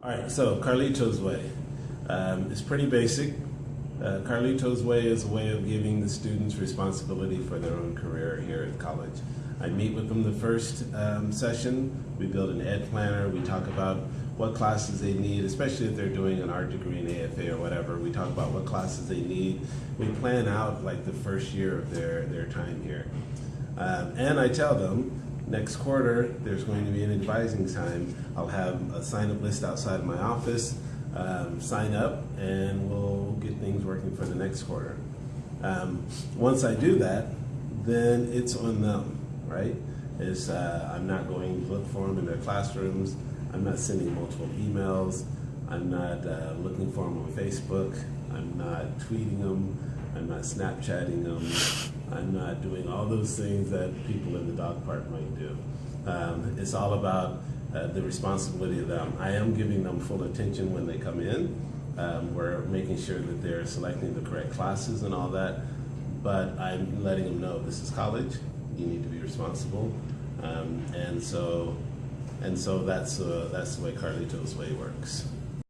All right, so Carlito's Way. Um, it's pretty basic. Uh, Carlito's Way is a way of giving the students responsibility for their own career here at college. I meet with them the first um, session. We build an ed planner. We talk about what classes they need, especially if they're doing an art degree in AFA or whatever. We talk about what classes they need. We plan out like the first year of their, their time here. Um, and I tell them next quarter there's going to be an advising time. I'll have a sign up list outside my office. Um, sign up and we'll get things working for the next quarter. Um, once I do that, then it's on them, right? Is uh, I'm not going to look for them in their classrooms. I'm not sending multiple emails. I'm not uh, looking for them on Facebook. I'm not tweeting them. I'm not Snapchatting them. I'm not doing all those things that people in the dog park might do. Um, it's all about uh, the responsibility of them. I am giving them full attention when they come in. Um, we're making sure that they're selecting the correct classes and all that. But I'm letting them know this is college. You need to be responsible. Um, and so, and so that's uh, that's the way Carlito's way works.